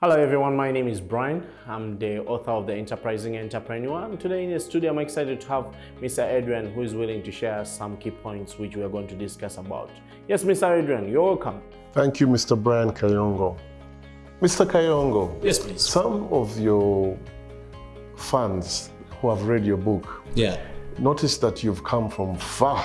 Hello everyone, my name is Brian. I'm the author of The Enterprising Entrepreneur and today in the studio I'm excited to have Mr. Adrian who is willing to share some key points which we are going to discuss about. Yes, Mr. Adrian, you're welcome. Thank you, Mr. Brian Kayongo. Mr. Kayongo, Yes, please. some of your fans who have read your book Yeah. notice that you've come from far,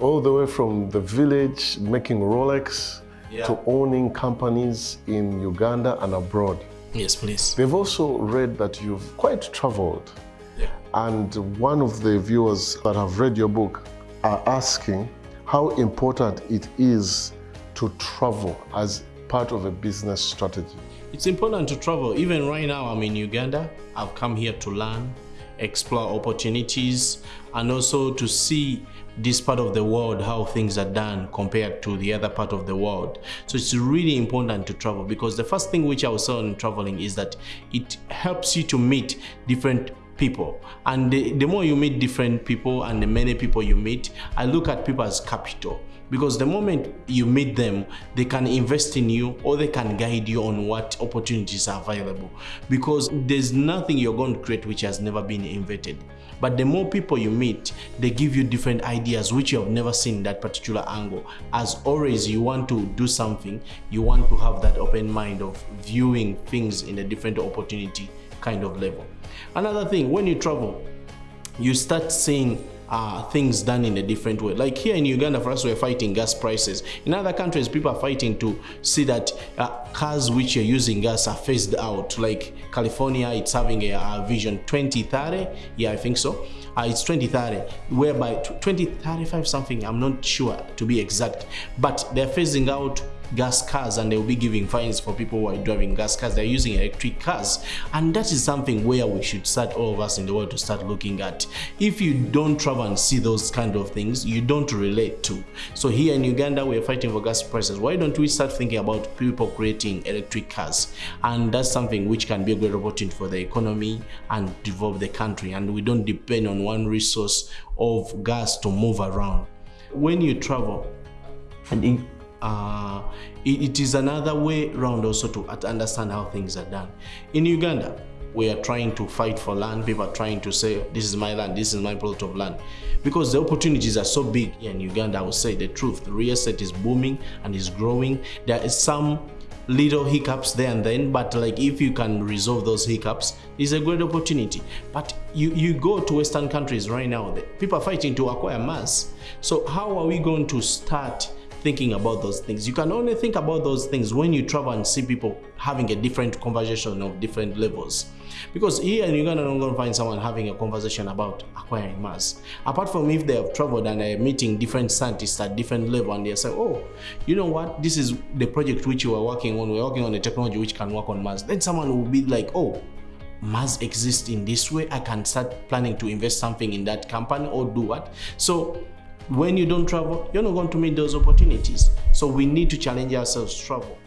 all the way from the village making Rolex Yeah. to owning companies in Uganda and abroad. Yes, please. They've also read that you've quite traveled. Yeah. And one of the viewers that have read your book are asking how important it is to travel as part of a business strategy. It's important to travel. Even right now, I'm in Uganda. I've come here to learn, explore opportunities, and also to see this part of the world, how things are done compared to the other part of the world. So it's really important to travel because the first thing which I was in traveling is that it helps you to meet different people. And the, the more you meet different people and the many people you meet i look at people as capital. Because the moment you meet them they can invest in you or they can guide you on what opportunities are available. Because there's nothing you're going to create which has never been invented. But the more people you meet they give you different ideas which you have never seen that particular angle. As always you want to do something you want to have that open mind of viewing things in a different opportunity kind of level another thing when you travel you start seeing uh, things done in a different way. Like here in Uganda, for us, we're fighting gas prices. In other countries, people are fighting to see that uh, cars which are using gas are phased out. Like California, it's having a, a vision 2030. Yeah, I think so. Uh, it's 2030, whereby 2035 something, I'm not sure to be exact, but they're phasing out gas cars and they will be giving fines for people who are driving gas cars. They're using electric cars. And that is something where we should start all of us in the world to start looking at. If you don't travel and see those kind of things you don't relate to. So here in uganda we're fighting for gas prices. Why don't we start thinking about people creating electric cars? And that's something which can be a great opportunity for the economy and develop the country. And we don't depend on one resource of gas to move around. When you travel and uh, it, it is another way round also to understand how things are done. In Uganda, we are trying to fight for land. People are trying to say, this is my land, this is my plot of land. Because the opportunities are so big here in Uganda, I will say the truth. The real estate is booming and is growing. There is some little hiccups there and then but like if you can resolve those hiccups it's a great opportunity but you you go to western countries right now people are fighting to acquire Mars so how are we going to start thinking about those things you can only think about those things when you travel and see people having a different conversation of different levels because here in Uganda, you're not going to find someone having a conversation about acquiring Mars. Apart from if they have traveled and they're meeting different scientists at different level and they say, oh, you know what, this is the project which we are working on. We're working on a technology which can work on Mars. Then someone will be like, oh, Mars exists in this way. I can start planning to invest something in that company or do what. So when you don't travel, you're not going to meet those opportunities. So we need to challenge ourselves to travel.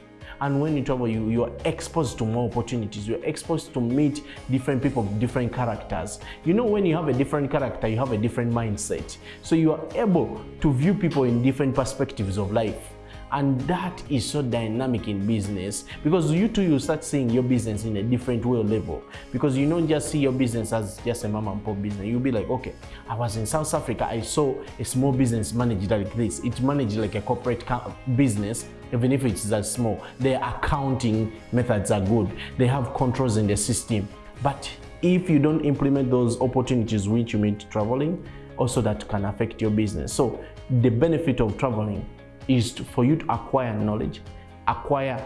And when you travel, you, you are exposed to more opportunities. You're exposed to meet different people, different characters. You know, when you have a different character, you have a different mindset. So you are able to view people in different perspectives of life. And that is so dynamic in business because you too, you start seeing your business in a different way level because you don't just see your business as just a mom and pop business. You'll be like, okay, I was in South Africa, I saw a small business managed like this. It managed like a corporate business, even if it's that small. Their accounting methods are good. They have controls in the system. But if you don't implement those opportunities which you meet traveling, also that can affect your business. So the benefit of traveling is to- for you to acquire knowledge, acquire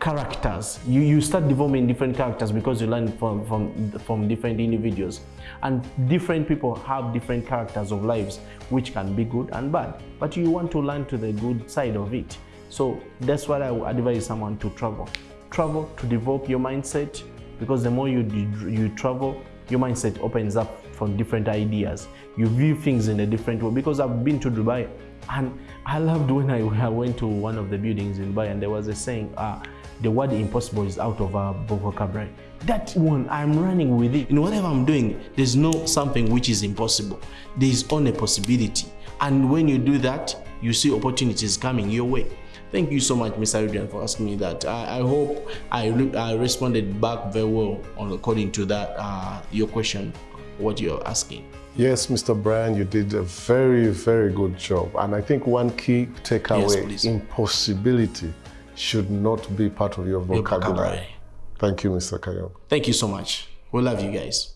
characters. You, you start developing different characters because you learn from, from, from different individuals. And different people have different characters of lives, which can be good and bad. But you want to learn to the good side of it. So that's what I would advise someone to travel. Travel to develop your mindset because the more you, you travel, your mindset opens up from different ideas. You view things in a different way because I've been to Dubai and I loved when I, I went to one of the buildings in Dubai and there was a saying, uh, the word impossible is out of our vocabulary. That one, I'm running with it. In whatever I'm doing, there's no something which is impossible. There is only possibility. And when you do that, you see opportunities coming your way. Thank you so much, Mr. Adrian, for asking me that. I, I hope I, I responded back very well on according to that uh, your question, what you're asking. Yes, Mr. Brian, you did a very, very good job. And I think one key takeaway please. impossibility should not be part of your Your vocabulary. vocabulary. Thank you, Mr. Kayong. Thank you so much. We love you guys.